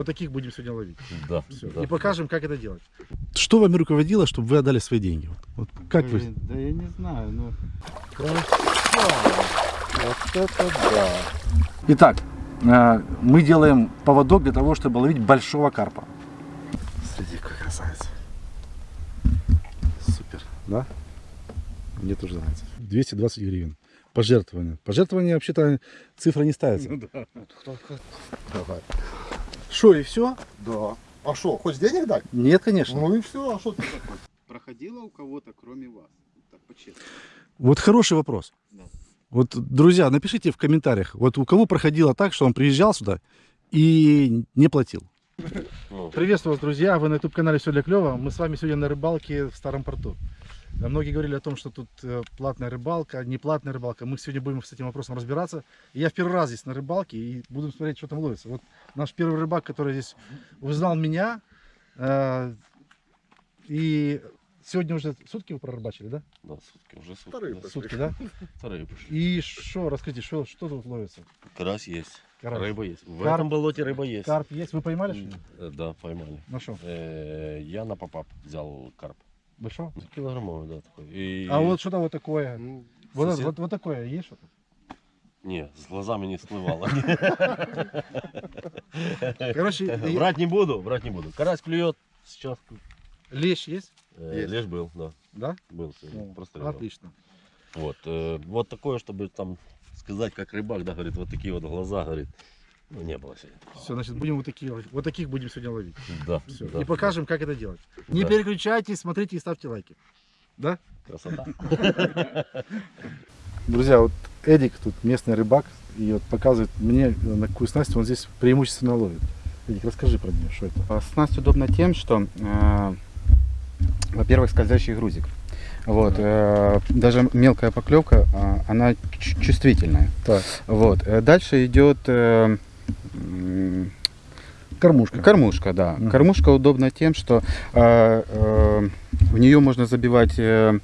Вот таких будем сегодня ловить. Да. Всё. да. И покажем, как это делать. Что вами руководило, чтобы вы отдали свои деньги? Вот, вот как вы? Блин, Да я не знаю, ну... Вот это да. Итак, э, мы делаем поводок для того, чтобы ловить большого карпа. Смотрите, какой красавец. Супер, да? Мне тоже нравится. 220 гривен. Пожертвование. Пожертвование вообще-то цифра не ставится. Давай. Что, и все? Да. А что, хочешь денег дать? Нет, конечно. Ну и все, а что ты такой? Проходило у кого-то, кроме вас? Так. Вот хороший вопрос. Да. Вот, друзья, напишите в комментариях, вот у кого проходило так, что он приезжал сюда и не платил. Ну, Приветствую вас, друзья! Вы на YouTube-канале «Все для клёва». Мы с вами сегодня на рыбалке в Старом порту. Э, Многие говорили о том, что тут э, платная рыбалка, неплатная рыбалка. Мы сегодня будем с этим вопросом разбираться. И Я в первый раз здесь на рыбалке и буду смотреть, что там ловится. Вот наш первый рыбак, который здесь узнал меня. э, И сегодня уже сутки вы прорыбачили, да? да, сутки, уже сутки. Вторые да. Сутки, да? Вторые пошли. И что, расскажите, что, что тут ловится? Карась есть, Карась. рыба есть. В Карп. этом болоте рыба есть. Карп есть? Вы поймали что-нибудь? Э, Да, поймали. На что? Э, Я на попап взял карп. Большого? Ну, Килограммовый, да, такой. И... А вот что-то вот такое. Ну, Вот, сосед- вот, вот такое есть что-то? Не, с глазами не всплывало. Короче, Брать не буду, брать не буду. Карась клюет, сейчас лещ есть? э, лишь был, да, Да? был просто. Отлично. Вот, э, вот такое, чтобы там сказать, как рыбак, да, говорит, вот такие вот глаза, говорит, ну, не было сегодня. Все, значит, будем вот такие, ловить. вот таких будем сегодня ловить. Да, Всё. да, и покажем, как это делать. Не Да. переключайтесь, смотрите и ставьте лайки. Да? Красота. Друзья, вот Эдик тут местный рыбак, и вот показывает мне, на какую снасть он здесь преимущественно ловит. Эдик, расскажи про нее, что это? А Снасть удобна тем, что, э, во-первых, скользящий грузик. Вот, э, даже мелкая поклевка, а, она чувствительная. Так. Вот. э, Дальше идет э, Кормушка. кормушка, да. Мгм. Кормушка удобна тем, что э, э, в нее можно забивать э,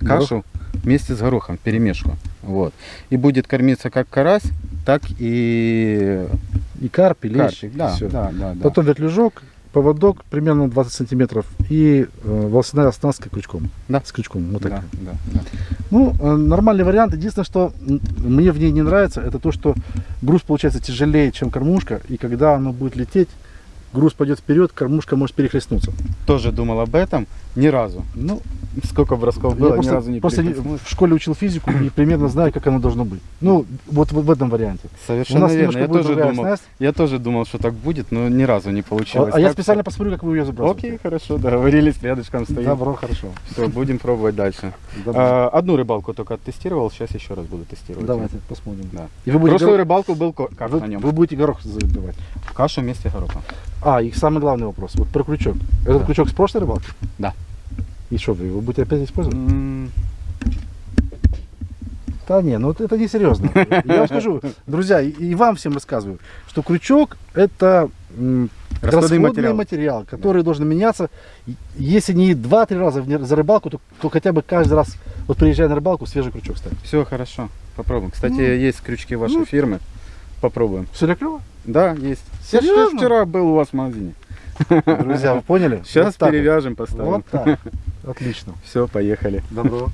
кашу вместе с горохом, перемешку. Вот. И будет кормиться как карась, так и И карп, и лещ. карпик. Да, да, да, да. Потом вертлюжок, поводок примерно 20 сантиметров и э, волосяная оснастка крючком. Да. С крючком. Вот да, такая. да, да. Ну, э, нормальный вариант. Единственное, что мне в ней не нравится, это то, что груз получается тяжелее, чем кормушка. И когда оно будет лететь, груз пойдет вперед, кормушка может перехлестнуться. Тоже думал об этом ни разу. Ну, Сколько бросков я было, ни просто, разу не просто в школе учил физику и примерно знаю, как оно должно быть. Ну, вот в, в этом варианте. Совершенно верно. Я тоже, думал, я тоже думал, что так будет, но ни разу не А, получилось. а я Так специально что- посмотрю, как вы ее забрасываете. Окей, хорошо, договорились, рядышком стоим. Добро, хорошо. Все, будем пробовать дальше. Добро. А, одну рыбалку только оттестировал, сейчас еще раз буду тестировать. Давайте посмотрим. Да. И вы будете, Прошлую горо- рыбалку был как вы, на нем? вы будете горох забивать. Кашу вместе горохом. А, и самый главный вопрос. Вот про крючок. Этот Да. крючок с прошлой рыбалки? Да. И что, вы его будете опять использовать? М, Да не, ну это не серьезно. Я вам скажу, друзья, и, вам всем рассказываю, что крючок это Расходный материал. материал, который должен меняться. Если не 2-3 раза за рыбалку, то, то хотя бы каждый раз, вот приезжая на рыбалку, свежий крючок ставить. Все хорошо, попробуем. Кстати, Ну, есть крючки вашей ну. фирмы. Попробуем. Все для клёва? Да, есть. Я Серьезно? вчера был у вас в магазине. Друзья, вы поняли? Сейчас Вот перевяжем, поставим. Вот так. Отлично. Все, поехали. Добро.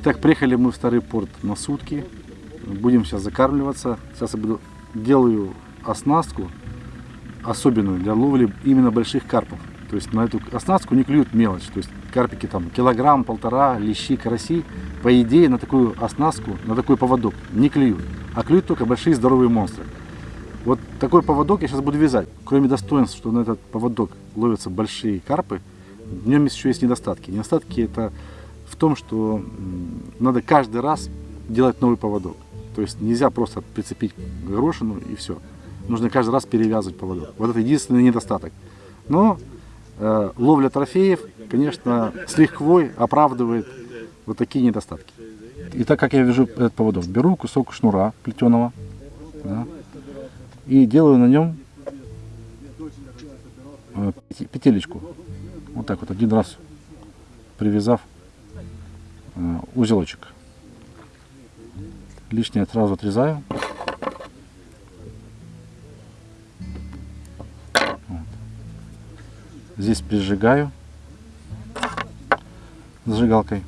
Итак, приехали мы в Старый порт на сутки. Будем сейчас закармливаться. Сейчас я буду делаю оснастку особенную для ловли именно больших карпов. То есть на эту оснастку не клюют мелочь. То есть карпики там килограмм, полтора, лещи, караси. По идее на такую оснастку, на такой поводок не клюют. А клюют только большие здоровые монстры. Вот такой поводок я сейчас буду вязать. Кроме достоинств, что на этот поводок ловятся большие карпы, в нем еще есть недостатки. Недостатки это в том, что надо каждый раз делать новый поводок. То есть нельзя просто прицепить горошину и все. Нужно каждый раз перевязывать поводок. Вот это единственный недостаток. Но э, ловля трофеев, конечно, с лихвой оправдывает вот такие недостатки. И так как я вяжу этот поводок, беру кусок шнура плетеного да, и делаю на нем э, петелечку. Вот так вот один раз привязав узелочек. Лишнее сразу отрезаю. Вот. Здесь прижигаю зажигалкой.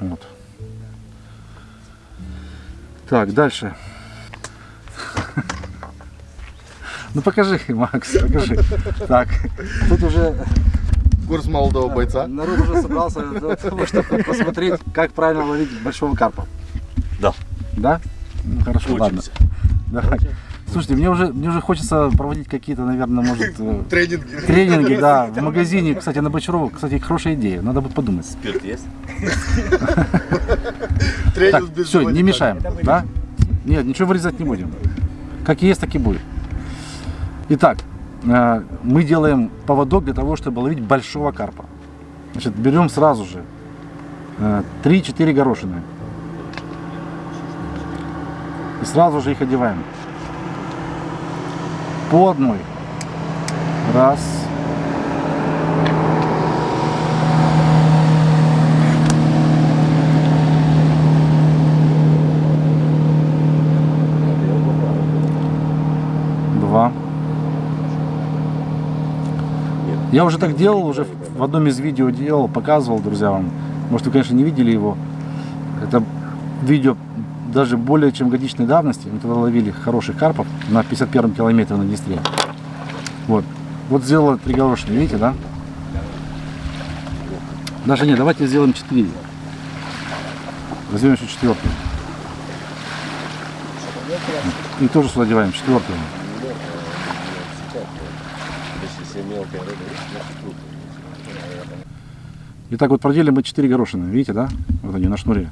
Вот. Так, дальше. Ну покажи, Макс, покажи. Так, тут уже Курс молодого бойца. народ уже собрался для того, чтобы посмотреть, как правильно ловить большого карпа. Да. Да? Ну хорошо, ладно. Учимся. Давай. Слушайте, мне уже, мне уже хочется проводить какие-то, наверное, может, э, Тренинги. тренинги, да, в магазине, кстати, на Бочарова, кстати, хорошая идея, надо будет подумать. Спирт есть? Тренинг Так, без все, не мешаем, да? Нет, ничего вырезать не будем. Как есть, так и будет. Итак, мы делаем поводок для того, чтобы ловить большого карпа. Значит, берем сразу же э, 3-4 горошины. И сразу же их одеваем. По одной. Раз. Два. Я уже так делал, уже в одном из видео делал, показывал, друзья, вам. Может, вы, конечно, не видели его. Это видео даже более чем годичной давности. Мы тогда ловили хороших карпов на 51 километре на Днестре. Вот. Вот сделала три горошины, видите, да? Даже нет, давайте сделаем 4. Возьмем еще четвертую. И тоже сюда деваем четвертую. Если мелкая рыба, значит круто. И так вот продели мы 4 горошины, видите, да? Вот они на шнуре.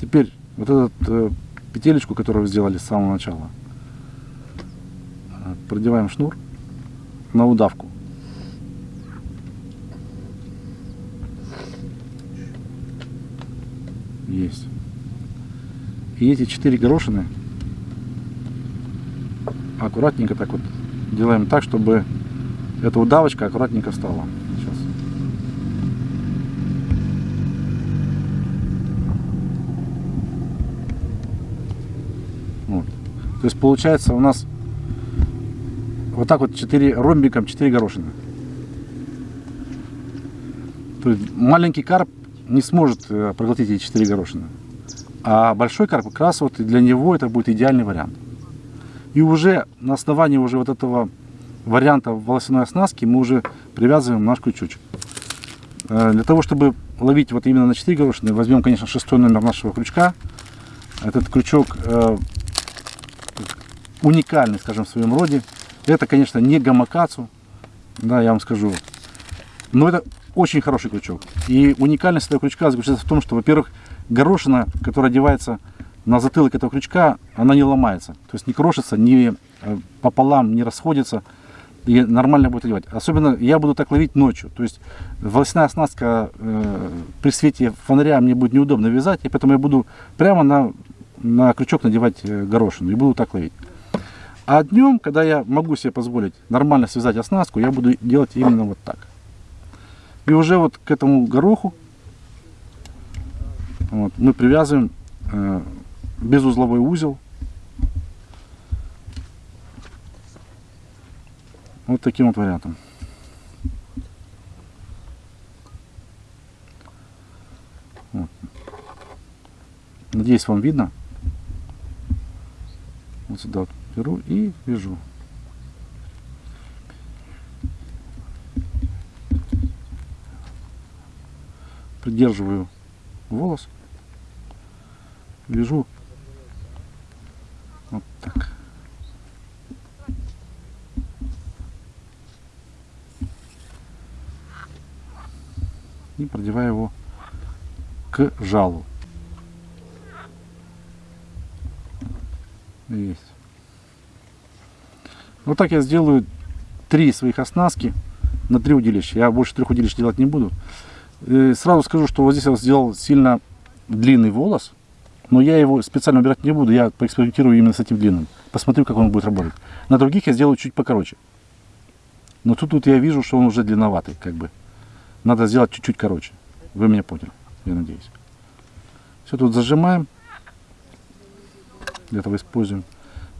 Теперь вот эту э, петелечку, которую вы сделали с самого начала, э, продеваем шнур на удавку. Есть. И эти четыре горошины аккуратненько так вот делаем так, чтобы эта удавочка аккуратненько встала. Сейчас. Вот. То есть получается у нас вот так вот 4 ромбиком 4 горошины. То есть маленький карп не сможет э, проглотить эти 4 горошины. А большой карп как раз вот для него это будет идеальный вариант. И уже на основании уже вот этого варианта волосяной оснастки мы уже привязываем наш крючочек. Э, Для того, чтобы ловить вот именно на 4 горошины, возьмем, конечно, шестой номер нашего крючка. Этот крючок э, уникальный, скажем, в своем роде. Это, конечно, не гамакацу, да, я вам скажу. Но это очень хороший крючок. И уникальность этого крючка заключается в том, что, во-первых, горошина, которая одевается на затылок этого крючка, она не ломается. То есть не крошится, не э, пополам, не расходится. И нормально будет одевать. Особенно я буду так ловить ночью. То есть волосяная оснастка э, при свете фонаря мне будет неудобно вязать, и поэтому я буду прямо на, на крючок надевать э, горошину и буду так ловить. А днем, когда я могу себе позволить нормально связать оснастку, я буду делать именно вот так. И уже вот к этому гороху вот, мы привязываем э, безузловой узел. Вот таким вот вариантом. Вот. Надеюсь, вам видно. Вот сюда вот беру и вяжу. Придерживаю волос. Вяжу вот так. и продеваю его к жалу. Есть. Вот так я сделаю три своих оснастки на три удилища. Я больше трех удилищ делать не буду. Э, Сразу скажу, что вот здесь я сделал сильно длинный волос, но я его специально убирать не буду. Я поэкспериментирую именно с этим длинным. Посмотрю, как он будет работать. На других я сделаю чуть покороче. Но тут, тут я вижу, что он уже длинноватый, как бы. Надо сделать чуть-чуть короче. Вы меня поняли, я надеюсь. Все тут зажимаем. Для этого используем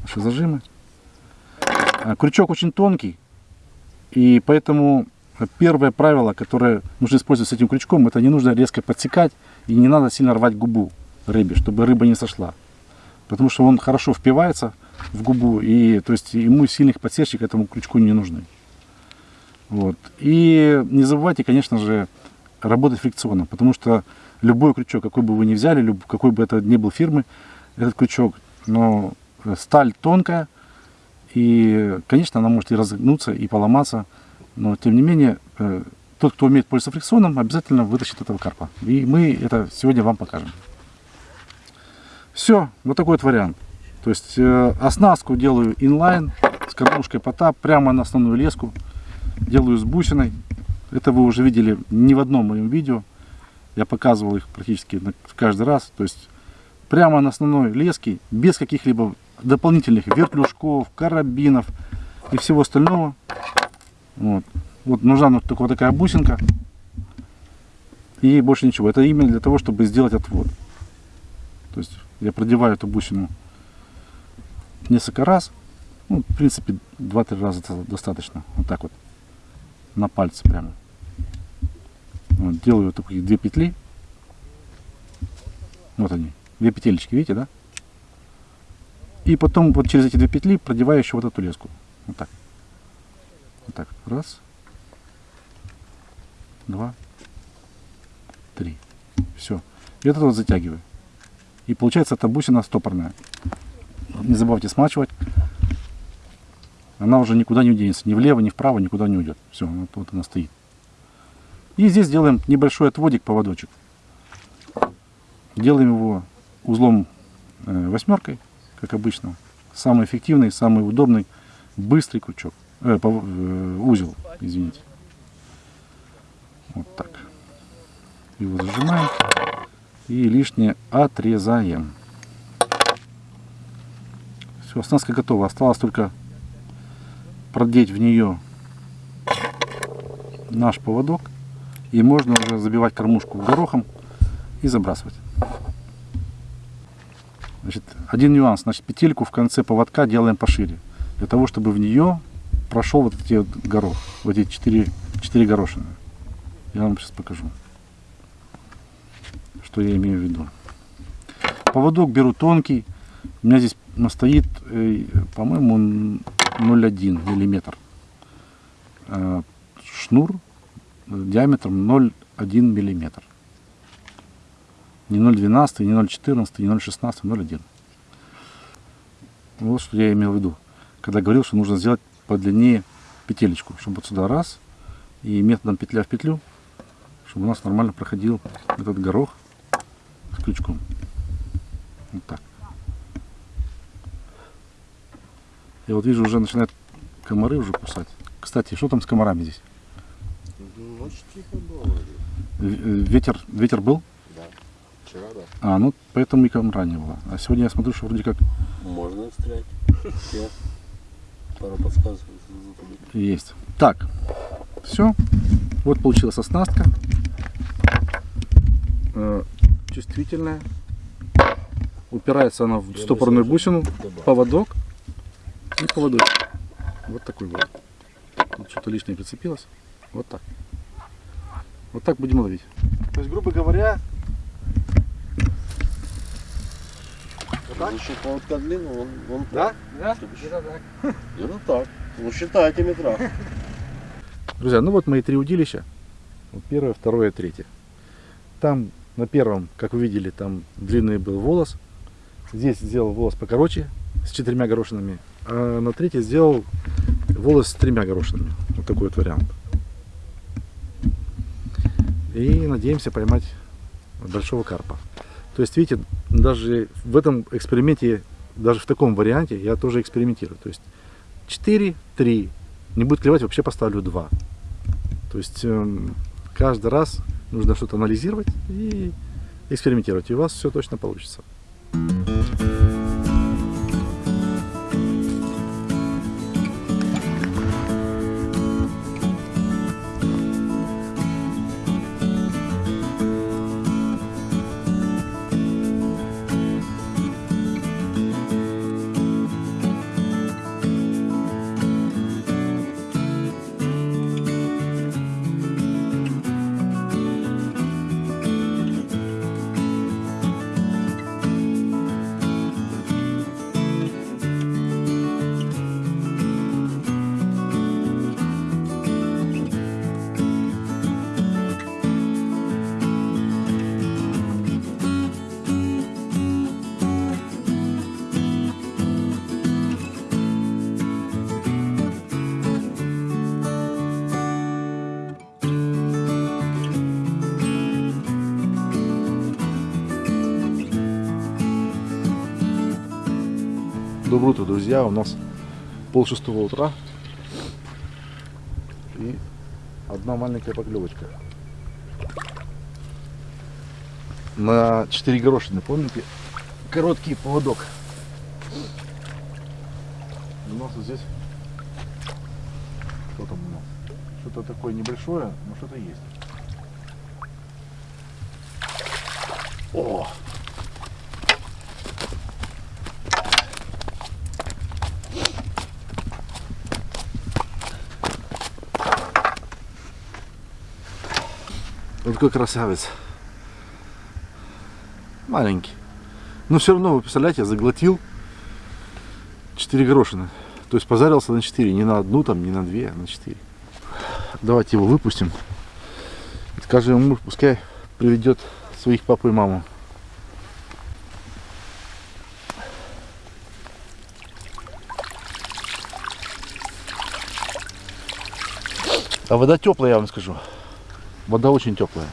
наши зажимы. А, Крючок очень тонкий, и поэтому первое правило, которое нужно использовать с этим крючком, это не нужно резко подсекать и не надо сильно рвать губу рыбе, чтобы рыба не сошла. Потому что он хорошо впивается в губу, и то есть ему сильных подсечек этому крючку не нужны. Вот. И не забывайте, конечно же, работать фрикционно, потому что любой крючок, какой бы вы ни взяли, люб- какой бы это ни был фирмы, этот крючок, но э, сталь тонкая, и, конечно, она может и разогнуться, и поломаться, но, тем не менее, э, тот, кто умеет пользоваться фрикционом, обязательно вытащит этого карпа. И мы это сегодня вам покажем. Все, вот такой вот вариант. То есть э, оснастку делаю инлайн с кормушкой потап прямо на основную леску. Делаю с бусиной. Это вы уже видели не в одном моем видео. Я показывал их практически каждый раз. То есть прямо на основной леске, без каких-либо дополнительных вертлюжков, карабинов и всего остального. Вот, вот нужна вот только вот такая бусинка. И больше ничего. Это именно для того, чтобы сделать отвод. То есть я продеваю эту бусину несколько раз. Ну, в принципе, 2-3 раза достаточно. Вот так вот. На пальце прямо. Вот, делаю вот такие две петли. Вот они. Две петелечки, видите, да? И потом вот через эти две петли продеваю еще вот эту леску. Вот так. Вот так. Раз. Два. Три. Все. И вот это вот затягиваю. И получается эта бусина стопорная. Не забывайте смачивать. Она уже никуда не уденется. Ни влево, ни вправо, никуда не уйдет. Все, вот, вот она стоит. И здесь делаем небольшой отводик, поводочек. Делаем его узлом э, восьмеркой, как обычно. Самый эффективный, самый удобный, быстрый крючок. Э, пов- э, узел, извините. Вот так. Его зажимаем и лишнее отрезаем. Все, оснастка готова. Осталось только продеть в нее наш поводок. И можно уже забивать кормушку горохом и забрасывать. Значит, один нюанс. Значит, петельку в конце поводка делаем пошире. Для того, чтобы в нее прошел вот эти вот горох. Вот эти четыре, четыре горошины. Я вам сейчас покажу что я имею в виду. Поводок беру тонкий. У меня здесь настоит, э, по-моему, 0,1 миллиметр. Э, Шнур э, диаметром 0,1 миллиметр. Не 0,12, не 0,14, не 0,16, 0,1. Вот что я имел в виду, когда говорил, что нужно сделать подлиннее петелечку, чтобы вот сюда раз, и методом петля в петлю, чтобы у нас нормально проходил этот горох с крючком. Вот так. Я вот вижу, уже начинают комары уже кусать. Кстати, что там с комарами здесь? Ночь тихо было. э, Ветер, ветер был? Да. Вчера, да. А, ну поэтому и комара не было. А сегодня я смотрю, что вроде как Можно стрелять. Пару подсказок есть. Так, все. Вот получилась оснастка. Э, Чувствительная. Упирается она в стопорную бусину. поводок и поводочек. Вот такой вот. Тут что-то лишнее прицепилось. Вот так. Вот так будем ловить. То есть, грубо говоря, Еще поводка длинный, он, он да? Да? Чтобы еще- Где-то так. Ну считайте метра. Друзья, ну вот мои три удилища. Вот первое, второе, третье. Там на первом, как вы видели, там длинный был волос. Здесь сделал волос покороче, с четырьмя горошинами. А на третье сделал волос с тремя горошинами. Вот такой вот вариант. и надеемся поймать большого карпа. То есть, видите, даже в этом эксперименте, даже в таком варианте я тоже экспериментирую. То есть 4, 3, не будет клевать, вообще поставлю 2. То есть эм, каждый раз нужно что-то анализировать и экспериментировать, и у вас все точно получится. Доброе утро, друзья. У нас пол шестого утра. И одна маленькая поклевочка. На 4 горошины, помните? Короткий поводок. У нас здесь что там у нас? Что-то такое небольшое, но что-то есть. О! Вот какой красавец. Маленький. Но все равно, вы представляете, я заглотил 4 горошины. То есть позарился на 4, не на одну, там, не на две, а на 4. Давайте его выпустим. И скажем ему, пускай приведет своих папу и маму. А вода теплая, я вам скажу. Вода очень теплая.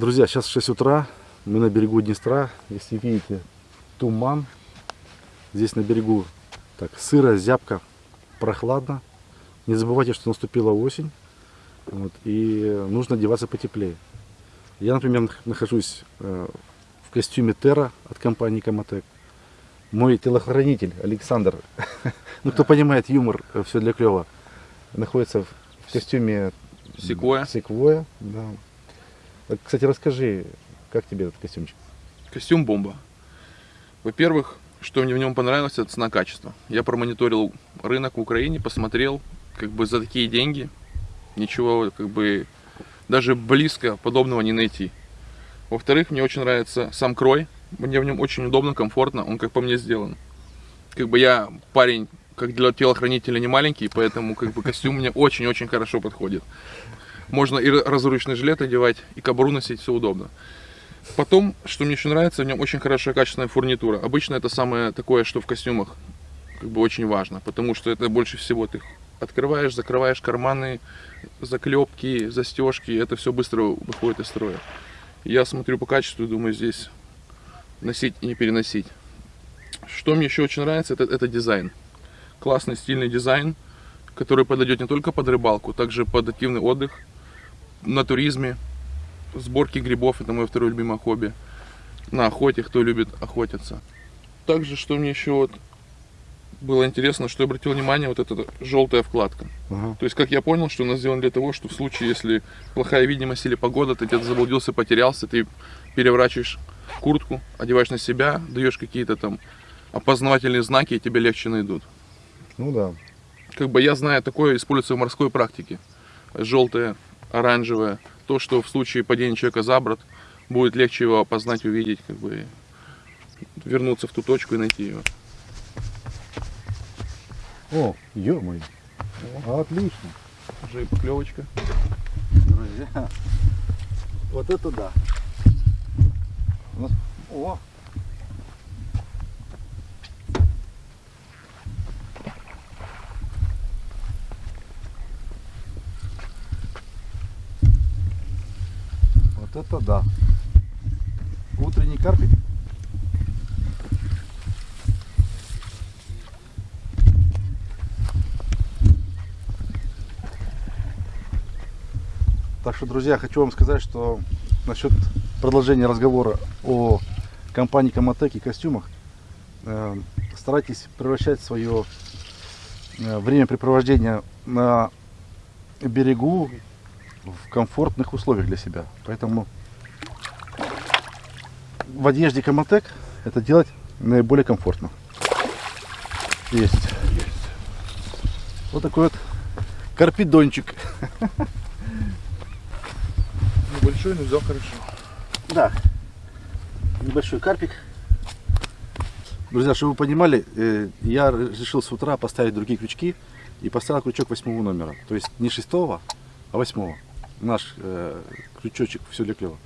Друзья, сейчас 6 утра, мы на берегу Днестра. Если видите, туман. Здесь на берегу так сыро, зябко, прохладно. Не забывайте, что наступила осень. Вот, и нужно одеваться потеплее. Я, например, нах- нахожусь э, в костюме Терра от компании Комотек. Мой телохранитель Александр, ну кто понимает юмор, все для клева, находится в в костюме Секвоя. Секвоя, да. Кстати, расскажи, как тебе этот костюмчик? Костюм бомба. Во-первых, что мне в нем понравилось, это цена-качество. Я промониторил рынок в Украине, посмотрел, как бы за такие деньги ничего, как бы, даже близко подобного не найти. Во-вторых, мне очень нравится сам крой. Мне в нем очень удобно, комфортно, он как по мне сделан. Как бы я парень, как для телохранителя не маленький, поэтому как бы костюм мне очень-очень хорошо подходит. Можно и разручный жилет одевать, и кобуру носить, все удобно. Потом, что мне еще нравится, в нем очень хорошая качественная фурнитура. Обычно это самое такое, что в костюмах как бы очень важно, потому что это больше всего ты открываешь, закрываешь карманы, заклепки, застежки, это все быстро выходит из строя. Я смотрю по качеству думаю, здесь носить и не переносить. Что мне еще очень нравится, это, это дизайн. Классный стильный дизайн, который подойдет не только под рыбалку, также под активный отдых, на туризме, сборки грибов, это мое второе любимое хобби, на охоте, кто любит охотиться. Также, что мне еще вот было интересно, что я обратил внимание, вот эта желтая вкладка. Ага. То есть, как я понял, что она сделана для того, что в случае, если плохая видимость или погода, ты где-то заблудился, потерялся, ты переворачиваешь куртку, одеваешь на себя, даешь какие-то там опознавательные знаки, и тебе легче найдут. Ну да. Как бы я знаю, такое используется в морской практике. Желтое, оранжевое, то, что в случае падения человека за борт, будет легче его опознать, увидеть, как бы вернуться в ту точку и найти его. О, ё-моё. Отлично. Уже и поклевочка. Друзья, вот это да. О! Вот это да. Утренний карпик. Так что, друзья, хочу вам сказать, что насчет продолжения разговора о компании Комотек и костюмах, э, старайтесь превращать свое э, времяпрепровождение на берегу в комфортных условиях для себя. Поэтому в одежде Комотек это делать наиболее комфортно. Есть. Вот такой вот карпидончик. Небольшой, но взял хорошо. Да. Небольшой карпик. Друзья, чтобы вы понимали, э, я решил с утра поставить другие крючки и поставил крючок восьмого номера. То есть не шестого, а восьмого. Наш э, крючочек все для клева.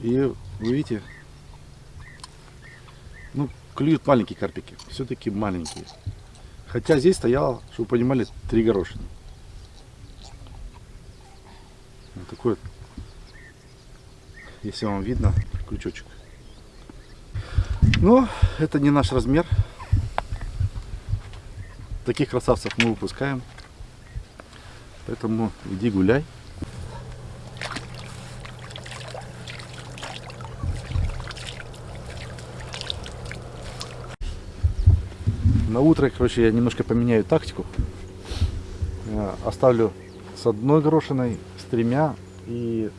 И вы видите, ну, клюют маленькие карпики. Все-таки маленькие. Хотя здесь стояло, чтобы вы понимали, три горошины. Вот такой если вам видно, крючочек. Но это не наш размер. Таких красавцев мы выпускаем. Поэтому иди гуляй. Утро, короче, я немножко поменяю тактику. Э, Оставлю с одной горошиной, с тремя и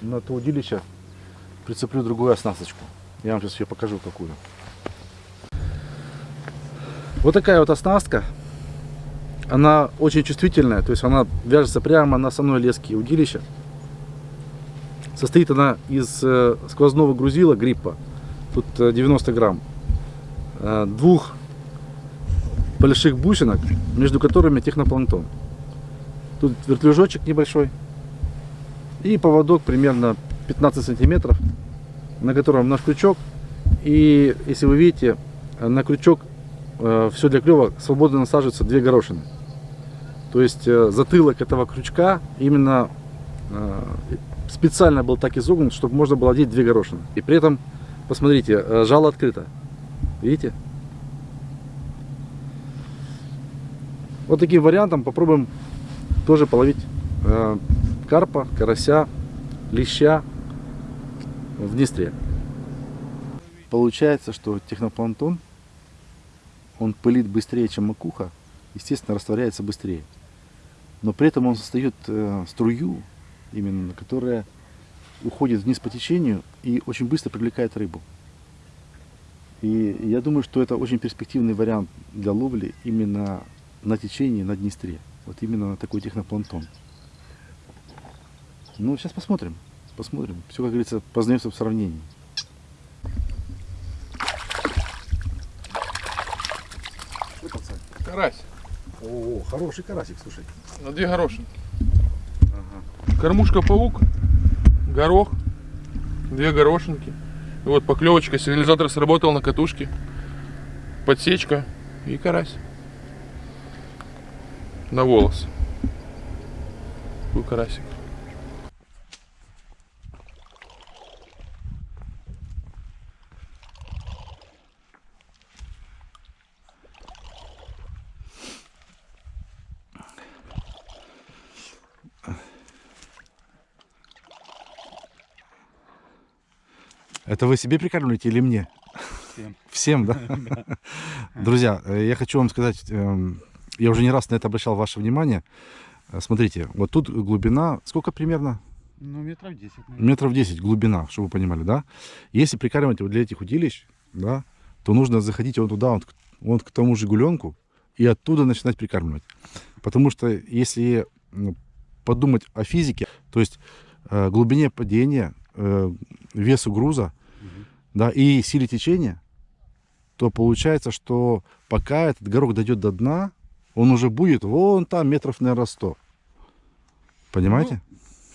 на то удилище прицеплю другую оснасточку. Я вам сейчас ее покажу какую. Вот такая вот оснастка. Она очень чувствительная, то есть она вяжется прямо на основной леске удилища. Состоит она из э, сквозного грузила гриппа, тут э, 90 грамм, э, двух больших бусинок, между которыми технопланктон. Тут вертлюжочек небольшой и поводок примерно 15 сантиметров, на котором наш крючок. И если вы видите, на крючок все для клева свободно насаживаются две горошины. То есть э, затылок этого крючка именно э, специально был так изогнут, чтобы можно было одеть две горошины. И при этом, посмотрите, э, жало открыто. Видите? Вот таким вариантом попробуем тоже половить э, карпа, карася, леща в Днестре. Получается, что технопланктон, он пылит быстрее, чем макуха, естественно, растворяется быстрее. Но при этом он создает э, струю, именно, которая уходит вниз по течению и очень быстро привлекает рыбу. И я думаю, что это очень перспективный вариант для ловли именно на течении, на Днестре. Вот именно на такой технопланктон. Ну, сейчас посмотрим. Посмотрим. Все, как говорится, познается в сравнении. Карась. О, хороший карасик, слушай. На две горошины. Кормушка паук, горох, две горошинки. И вот поклевочка, сигнализатор сработал на катушке. Подсечка и карась на волос. Какой карасик. Это вы себе прикармливаете или мне? Всем. Всем, да? Друзья, э, я хочу вам сказать, эм, я уже не раз на это обращал ваше внимание. Э, Смотрите, вот тут глубина, сколько примерно? Ну, метров 10, наверное. Метров 10 глубина, чтобы вы понимали, да? Если прикармливать вот для этих удилищ, да, то нужно заходить вон туда, вот, к- вот к тому же гуленку, и оттуда начинать прикармливать. Потому что если подумать о физике, то есть э, глубине падения, э, весу груза, да, и силе течения, то получается, что пока этот горох дойдет до дна, он уже будет вон там метров, наверное, 100. Понимаете?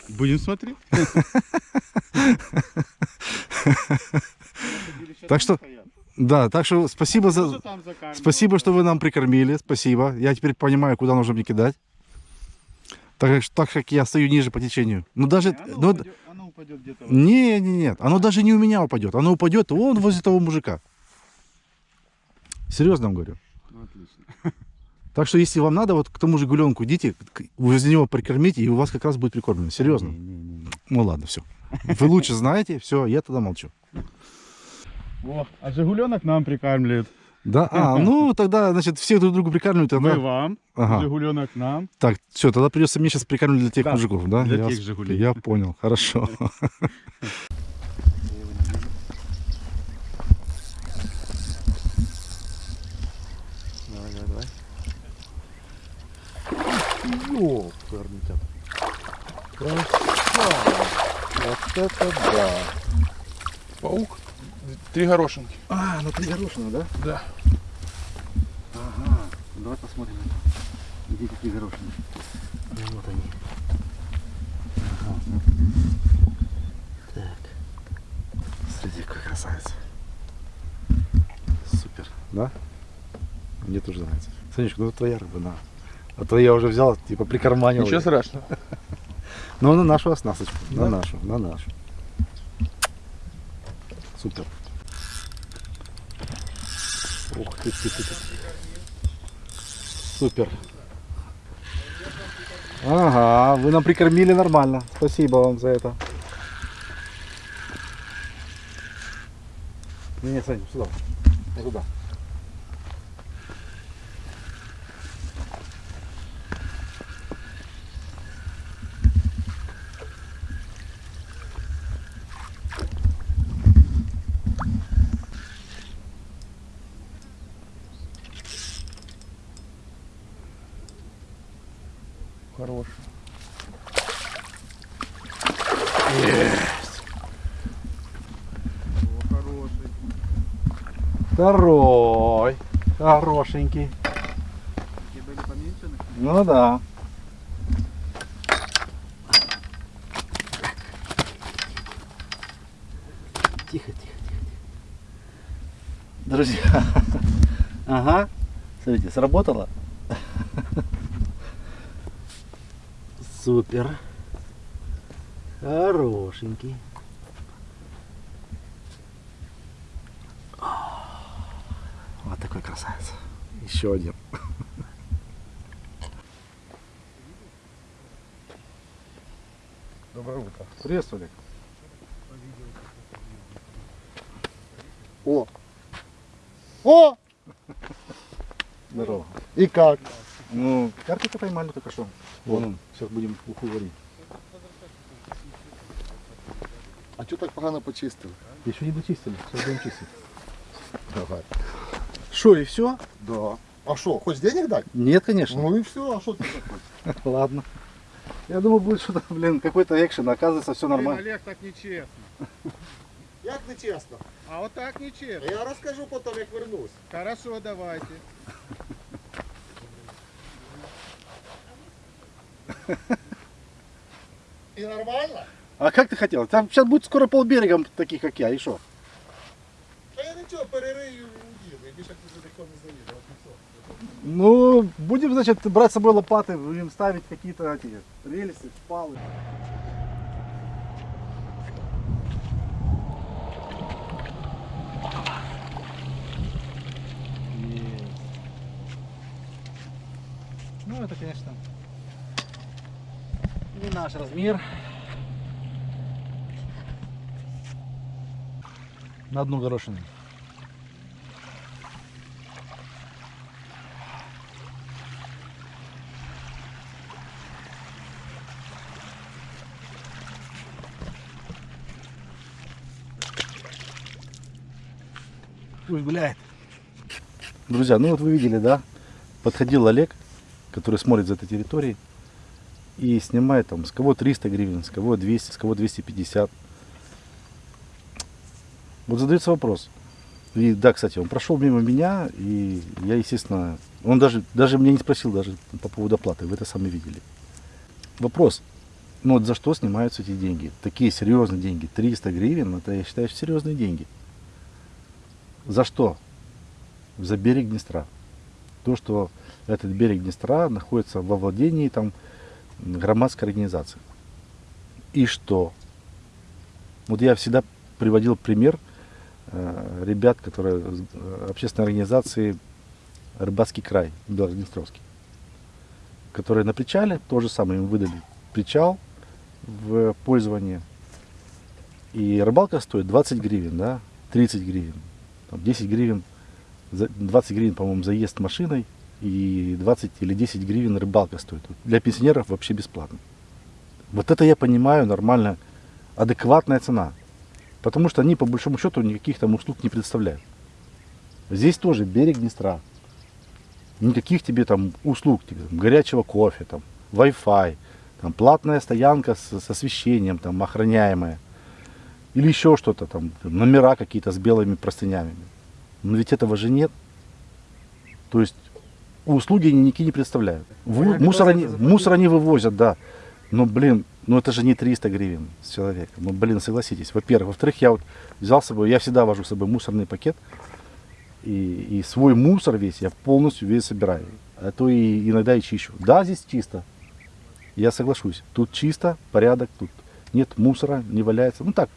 Будем смотреть. Так что, да, так что спасибо за, спасибо, что вы нам прикормили, спасибо. Я теперь понимаю, куда нужно мне кидать. Так, как- так как я стою ниже по течению. Ну даже, ну, д- Оно упадет где-то. не, не, нет, оно даже не у меня упадет, оно упадет вон возле того мужика. Серьезно вам говорю. Ну, отлично. Так что если вам надо, вот к тому же гуленку идите, возле него прикормите, и у вас как раз будет прикормлено. Серьезно. Не-не-не. Ну ладно, все. Вы лучше знаете, все, я тогда молчу. О, а Жигуленок нам прикармливает. Да, а, ну тогда, значит, все друг друга прикармливают. Мы тогда- вам, Ага. Жигуленок нам. Так, все, тогда придется мне сейчас прикармливать для тех Да, мужиков, да? для я, тех «Жигулей». Я понял, хорошо. Давай, давай, давай. Ёперный тяп. Красава. Вот это да. Паук. Три горошинки. А, ну пригорошено, да? Да. Ага, давай посмотрим. Где какие горошины? Вот они. Ага. Так. Смотрите, какой красавец. Супер, да? Мне тоже нравится. Санечка, ну это твоя рыба, на. А то я уже взял, типа прикарманил. Ничего страшного. Ну, на нашу оснасточку. На Да? нашу, на нашу. Супер. Ух ты, ты, ты, ты. Супер. Ага, вы нам прикормили нормально. Спасибо вам за это. Не, не, Сань, сюда. Вот туда. Хорош. Второй. Хорошенький. Ну да. Тихо, тихо, тихо. тихо. Друзья. Ага. Смотрите, сработало. Супер. Хорошенький. Вот такой красавец. Еще один. Доброе утро. Приветствую, Олег. О! О! Здорово. И как? Ну, карпика поймали только что. Вон он. Сейчас будем уху варить. А чого так погано почистив? Еще не дочистили. Сейчас будем чистить. Давай. Что, и все? Да. А що, хоч денег дать? Нет, конечно. Ну і все, а що ти такой? Ладно. Я думал, будет что-то, блин, какой-то экшен. Оказывается, все нормально. Олег, так нечесно. Як не чесно? А вот так нечесно. Я розкажу потім, як вернусь. Хорошо, давайте. І нормально? А как ты хотел? Там сейчас будет скоро полберега таких, как я. И что? Та я нічого, перерию і уїду. І більше ти за не заїду. Ну, будем, значит, брать с собой лопаты, будем ставить какие-то эти рельсы, шпалы. Ну, это, конечно, не наш размер. На одну горошину. Пусть гуляет. Друзья, ну вот вы видели, да? Подходил Олег, который смотрит за этой территорией и снимает там с кого 300 гривен, с кого 200, с кого 250. Вот задается вопрос. И да, кстати, он прошел мимо меня, и я, естественно, он даже, даже меня не спросил даже по поводу оплаты, вы это сами видели. Вопрос, ну вот за что снимаются эти деньги? Такие серьезные деньги, 300 гривен, это я считаю серьезные деньги. За что? За берег Днестра. То, что этот берег Днестра находится во владении там громадской организации. И что? Вот я всегда приводил пример ребят, которые э, общественной организации Рыбацкий край, Белгороднестровский, которые на причале, то же самое им выдали причал в пользование. И рыбалка стоит 20 гривен, да, 30 гривен, там 10 гривен, за- 20 гривен, по-моему, заезд машиной, и 20 или 10 гривен рыбалка стоит. Для пенсионеров вообще бесплатно. Вот это я понимаю нормально, адекватная цена. Потому что они по большому счету никаких там услуг не представляют. Здесь тоже берег Днестра. Никаких тебе там услуг, тебе, там, горячего кофе, там, Wi-Fi, там, платная стоянка с, с освещением, там, охраняемая. Или еще что-то, там, номера какие-то с белыми простынями. Но ведь этого же нет. То есть услуги они никакие не представляют. В- Понятно, мусор, они, мусор они вывозят, да. Но, блин, ну это же не 300 гривен с человека. Ну, блин, согласитесь. Во-первых. Во-вторых, я вот взял с собой, я всегда вожу с собой мусорный пакет. И, и свой мусор весь я полностью весь собираю. А то и иногда и чищу. Да, здесь чисто. Я соглашусь. Тут чисто, порядок, тут нет мусора, не валяется. Ну так,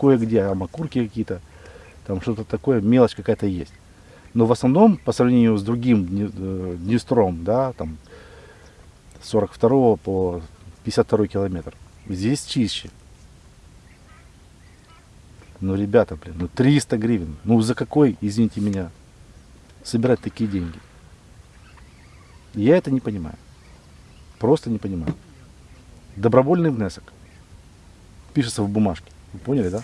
кое-где, там окурки какие-то, там что-то такое, мелочь какая-то есть. Но в основном, по сравнению с другим э, Днестром, да, там, с 42 по 52 километр, здесь чище. Ну, ребята, блин, ну 300 гривен. Ну, за какой, извините меня, собирать такие деньги? Я это не понимаю. Просто не понимаю. Добровольный внесок. Пишется в бумажке. Вы поняли, да?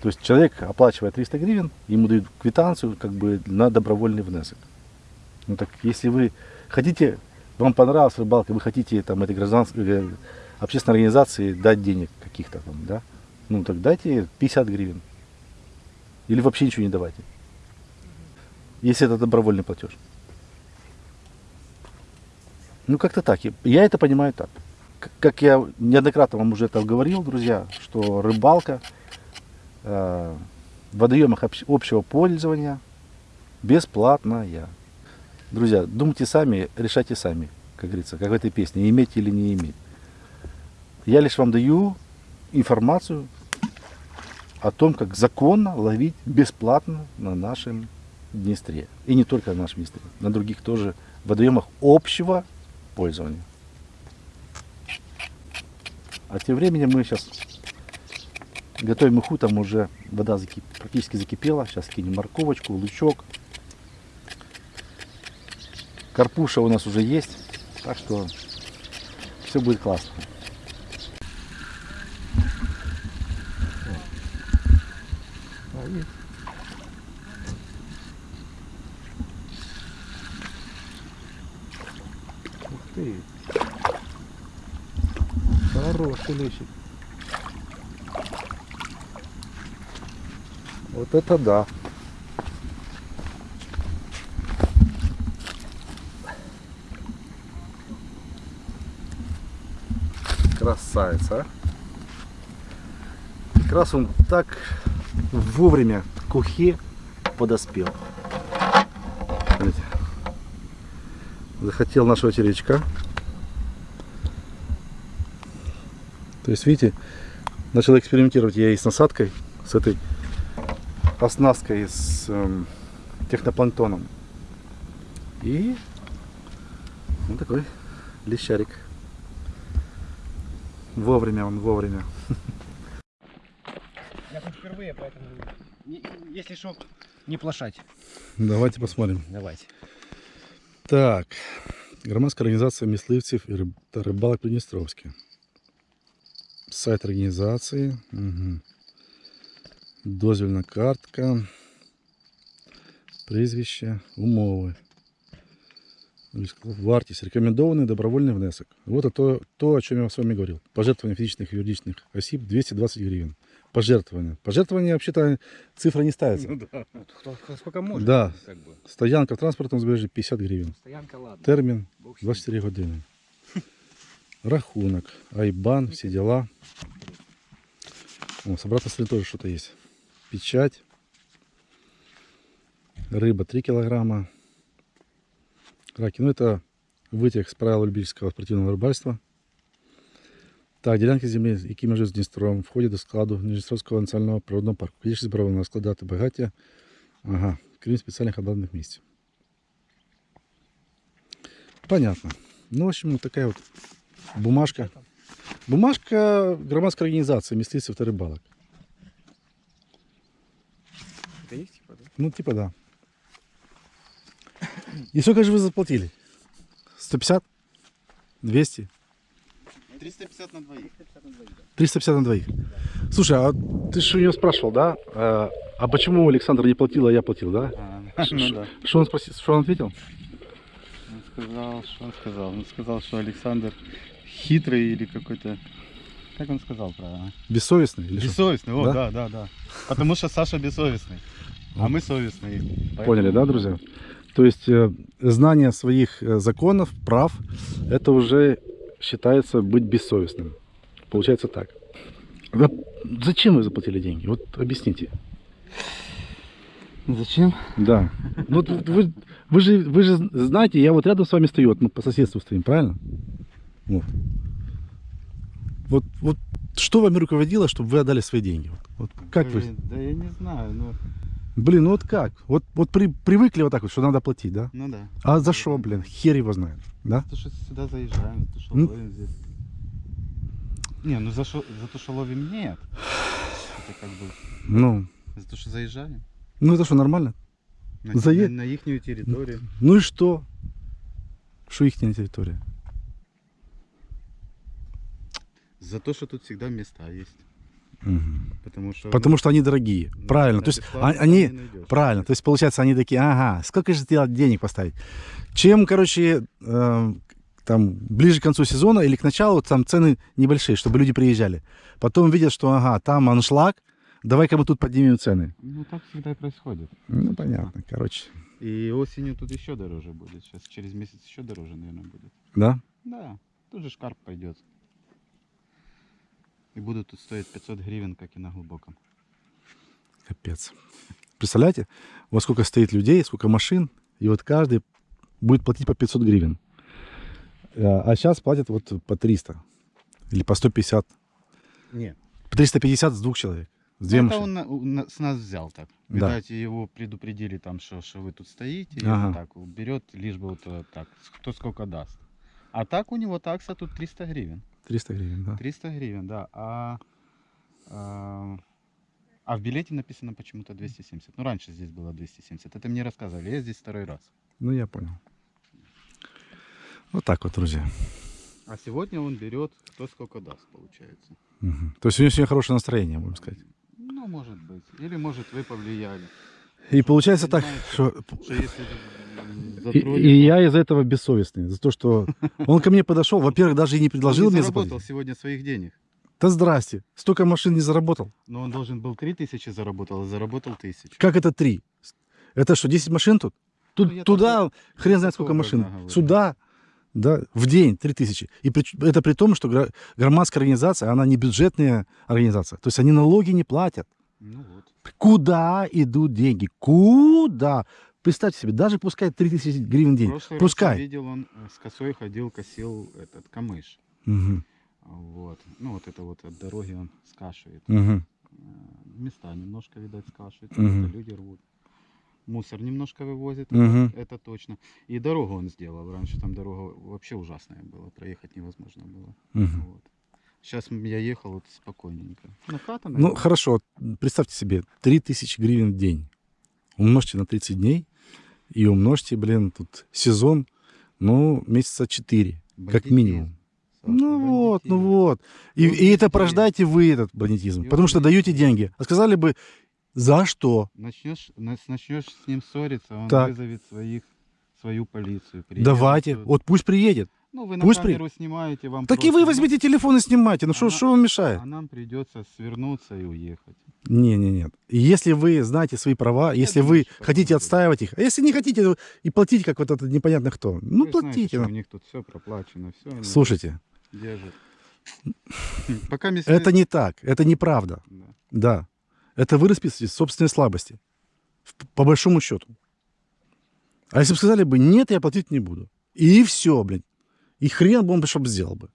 То есть человек, оплачивая 300 гривен, ему дают квитанцию как бы на добровольный внесок. Ну так если вы хотите, вам понравилась рыбалка, вы хотите там этой гражданской э, общественной организации дать денег каких-то там, да? Ну так дайте 50 гривен. Или вообще ничего не давайте. Если это добровольный платеж. Ну как-то так. Я- это понимаю так. Как я неоднократно вам уже это говорил, друзья, что рыбалка э, в водоемах общ- общего пользования бесплатная. Друзья, думайте сами, решайте сами, как говорится, как в этой песне, иметь или не иметь. Я лишь вам даю информацию о том, как законно ловить бесплатно на нашем Днестре. И не только на нашем Днестре, на других тоже водоемах общего пользования. А тем временем мы сейчас готовим уху, там уже вода закип- практически закипела. Сейчас кинем морковочку, лучок. Карпуша у нас уже есть, так что все будет классно. Ух ты. Хороший лещик. Вот это да. Красавица, а? Как раз он так вовремя к ухе подоспел. Смотрите. Захотел нашего червячка. То есть, видите, начал экспериментировать я и с насадкой, с этой оснасткой, с эм, технопланктоном. И вот такой лещарик. Вовремя он, вовремя. Я тут впервые, поэтому... не- Если что, не плашать. Давайте посмотрим. Давайте. Так, громадська організація мисливців і риб- та рибалок Придністровське. Сайт організації. Угу. Дозвільна картка. Прізвище, умови. Вартість. Рекомендований добровольний внесок. Вот то, то, о чем я с вами говорил. Пожертвование физических и юридических осіб 220 гривен. Пожертвование. Пожертвование, вообще-то, цифра не ставится. Вот кто, кто сколько может. Да. Как бы. Стоянка в транспортном збережжі 50 гривен. Стоянка, ладно. Термін Бог с ним. 24 години. Рахунок, Айбан, всі дела. О, с обратной стороны тоже что-то есть. Печать. Рыба 3 килограмма. Раки. Ну это вытек с правил любительского спортивного рыбальства. Так, ділянки землі, які межі з Дністром, входять до складу Дністровського національного природного парку. Кількість зборована складати багаття. Ага, крім спеціальних обладнаних місць. Понятно. Ну, в общем, вот такая вот бумажка. Бумажка громадской организации мисливцев и рыбалок. Это их типа, да? Ну, типа да. И сколько же вы заплатили? 150? 200? 350 на двоих. 350 на двоих. Слушай, а ты же у него спрашивал, да? А, а почему Александр не платил, а я платил, да? А, ну да. Что он спросил, что он ответил? Он сказал, что он сказал? Он сказал, что Александр хитрый или какой-то... Как он сказал правильно? Бессовестный? Или что? Бессовестный, о, Да? да, да, да. Потому что Саша бессовестный, а мы совестные. Поэтому- Поняли, да, друзья? То есть э, знание своих э, законов, прав, это уже считается быть бессовестным. Получается так. Зачем вы заплатили деньги? Вот объясните. Зачем? Да. Ну, Вот вы, вы, же, вы же знаете, я вот рядом с вами стою, вот мы по соседству стоим, правильно? Вот. Вот, вот что вами руководило, чтобы вы отдали свои деньги? Вот, вот как вы? Блин, Да я не знаю, ну, Блин, ну вот как? Вот, вот при, привыкли вот так вот, что надо платить, да? ну да. А за что, блин? Хер его знает, да? То, что сюда заезжаем, то, что Ну. ловим здесь. Не, ну за, шо- за то, что ловим, нет. Это как бы Ну, за то, что заезжаем. ну это что, нормально? На, Зае- на, ихнюю территорию. Ну и что? Что их территория? За то, что тут всегда места есть. Потому что... Потому что они дорогие. ну, Правильно. да, То есть а- они... найдешь. Правильно. То есть получается, они такие, ага, сколько же тебе денег поставить? Чем, короче, э, там ближе к концу сезона или к началу, там цены небольшие, чтобы люди приезжали. Потом видят, что ага, там аншлаг, давай-ка мы тут поднимем цены. Ну так всегда и происходит. Ну, понятно, короче. И осенью тут еще дороже будет. Сейчас через месяц еще дороже, наверное, будет. Да? Да, тут же шкарп пойдет. И будут тут стоить 500 гривен, как и на глубоком. Капец. Представляете, вот сколько стоит людей, сколько машин, и вот каждый будет платить по 500 гривен. А а сейчас платят вот по 300 или по 150. Нет. По 350 с двух человек. С две Ну, это машины. он на- у- на- с нас взял так. Да. Видать, его предупредили там, что, что вы тут стоите, и Ага. вот так берет, лишь бы вот э, так, кто сколько даст. А так у него такса тут 300 гривен. 300 гривен, да. 300 гривен, да. А, а, а в билете написано почему-то 270. Ну, раньше здесь было 270. Это мне рассказывали. Я здесь второй раз. Ну, я понял. Вот так вот, друзья. А сегодня он берет, кто сколько даст, получается. Мгм. То есть у него сегодня хорошее настроение, будем сказать. Ну, может быть. Или, может, вы повлияли. И получается так, что... Что если И, и я из-за этого бессовестный. За то, что он ко мне подошел, во-первых, даже и не он предложил не мне заработал заплатить. сегодня своих денег. Да здрасте, столько машин не заработал. Но он должен был 3000 заработал, а заработал 1000. Как это три? Это что, 10 машин тут? Тут Ну, туда хрен знает сколько машин. говорю. Сюда, да, в день 3000. И при- это при том, что громадская организация, она не бюджетная организация. То есть они налоги не платят. Ну вот. Куда идут деньги? Куда? Представьте себе, даже пускай 3000 гривен в день. прошлый Пускай. видел, он с косой ходил, косил этот камыш. Мгм, Вот. Ну вот это вот от дороги он скашивает. Э, Места немножко, видать, скашивает. Это Люди рвут. Мусор немножко вывозит, Мгм. это, точно. И дорогу он сделал. Раньше там дорога вообще ужасная была, проехать невозможно было. Мгм. Вот. Сейчас я ехал вот спокойненько. Ну, хата, Ну, хорошо, представьте себе, 3000 гривен в день. Умножьте на 30 дней и умножьте, блин, тут сезон, ну, месяца 4, как минимум. Саша, Ну вот, ну вот. И, Ну, и это порождаете вы, этот бандитизм. И Потому что даете деньги. А сказали бы, за что? Начнешь, нач- начнешь с ним ссориться, он Так. вызовет своих, свою полицию. приедет Давайте. Вот пусть приедет. Ну, вы на пусть при- камеру снимаете, вам Так и просто- вы возьмите телефон и снимайте. Ну что что вам мешает? А нам придется свернуться и уехать. Не, не, нет. И Если вы знаете свои права, если думаю, вы хотите отстаивать их, а если не хотите, и платите, как вот этот непонятно кто. Ну, Вы знаете, платите. что ну. у них тут все проплачено, все Слушайте, держат. Пока месяц... это не так, это неправда. Да. Да. Это вы расписываете собственные слабости. По большому счету. А если бы сказали бы, нет, я платить не буду. И все, блин. И хрен бы он бы что бы сделал бы.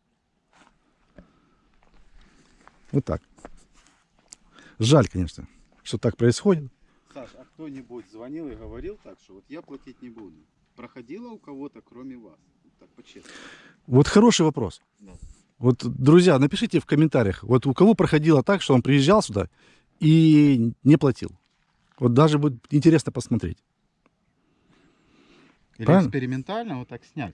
Вот так. Жаль, конечно, что так происходит. Саш, а кто-нибудь звонил и говорил так, что вот я платить не буду? Проходило у кого-то, кроме вас? Так. Вот хороший вопрос. Да. Вот, друзья, напишите в комментариях, вот у кого проходило так, что он приезжал сюда и не платил. Вот даже будет интересно посмотреть. Или Правильно? экспериментально вот так снять.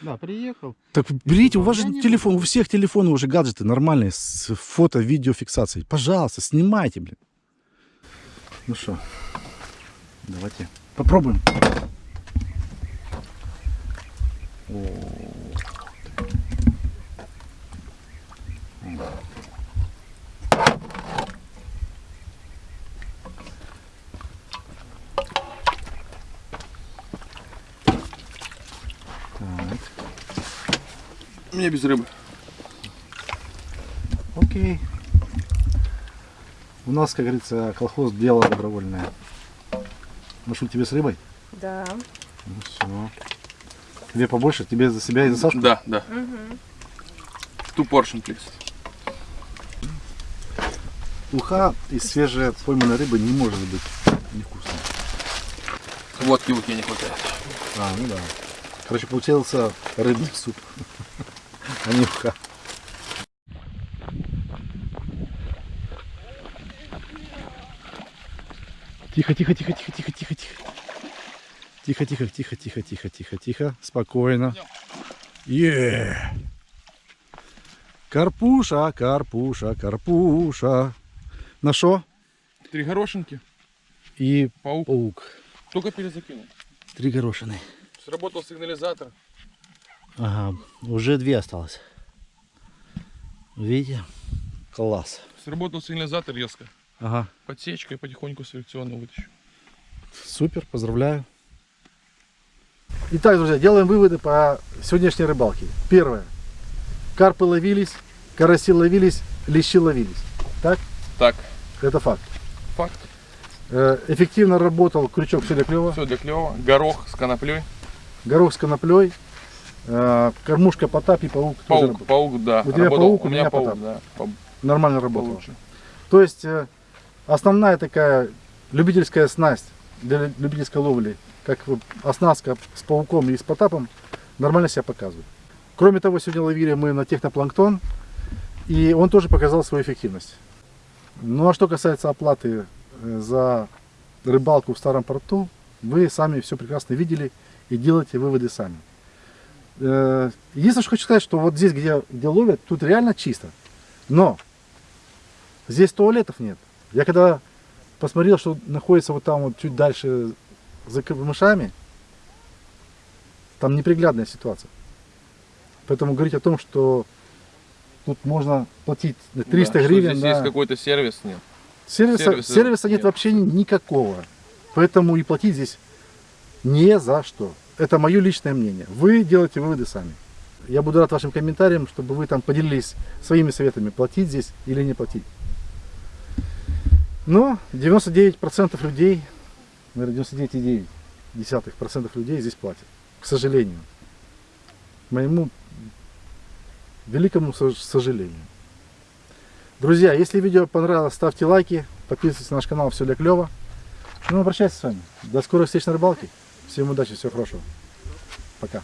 Да, приехал. Так берите, у вас же телефон, у всех телефонов уже гаджеты нормальные с фото, видеофиксацией. Пожалуйста, снимайте, блин. Ну что, давайте попробуем. У меня без рыбы. Окей. У нас, как говорится, колхоз дело добровольное. Ну что, тебе с рыбой? Да. Ну все. Тебе побольше? Тебе за себя и за Сашку? Да, да. Ту поршень, плиз. Уха из свежей пойманной рыбы не может быть невкусной. Водки в не хватает. А, ну да. Короче, получился рыбный суп, а не уха. Тихо, тихо, тихо, тихо, тихо, тихо, тихо. Тихо, тихо, тихо, тихо, тихо, тихо, тихо. Спокойно. Е. Карпуша, карпуша, карпуша. На що? Три горошинки, І паук. паук. Только перезакинул. Три горошины. Сработал сигнализатор. Ага, уже две осталось. Видите? Класс. Сработал сигнализатор резко. Ага, Подсечкой потихоньку селекционно вытащу. супер, поздравляю. Итак, друзья, делаем выводы по сегодняшней рыбалке. Первое. Карпы ловились, караси ловились, лещи ловились. Так? Так, Это факт. факт. Э, Эффективно работал крючок все для клева, Все для клева. Горох с коноплей. горох с коноплей, кормушка Потап и паук. тоже Паук, работал. паук, да. У тебя Работал. паук, у у меня меня паук, потап. да. Нормально работал. Получше. То есть э, основная такая любительская снасть для любительской ловли, как оснастка с пауком и с потапом, нормально себя показывает. Кроме того, сегодня ловили мы на технопланктон, и он тоже показал свою эффективность. Ну а что касается оплаты э, за рыбалку в старом порту, вы сами все прекрасно видели и делаете выводы сами. Э, Единственное, что хочу сказать, что вот здесь, где, где ловят, тут реально чисто. Но Здесь туалетов нет. Я когда посмотрел, что находится вот там вот чуть дальше за камышами, там неприглядная ситуация. Поэтому говорить о том, что тут можно платить 300 Да, гривен, Здесь да. есть какой-то сервис, нет. сервиса, сервиса сервиса нет нет. вообще никакого. Поэтому и платить здесь не за что. Это мое личное мнение. Вы делаете выводы сами. Я буду рад вашим комментариям, чтобы вы там поделились своими советами, платить здесь или не платить. Но 99% людей, наверное, 99,9% людей здесь платят. К сожалению. К моему великому сож- сожалению. Друзья, если видео понравилось, ставьте лайки, подписывайтесь на наш канал, все для клева. Ну, обращайтесь с вами. До скорых встреч на рыбалке. Всем удачи, всего хорошего. Пока.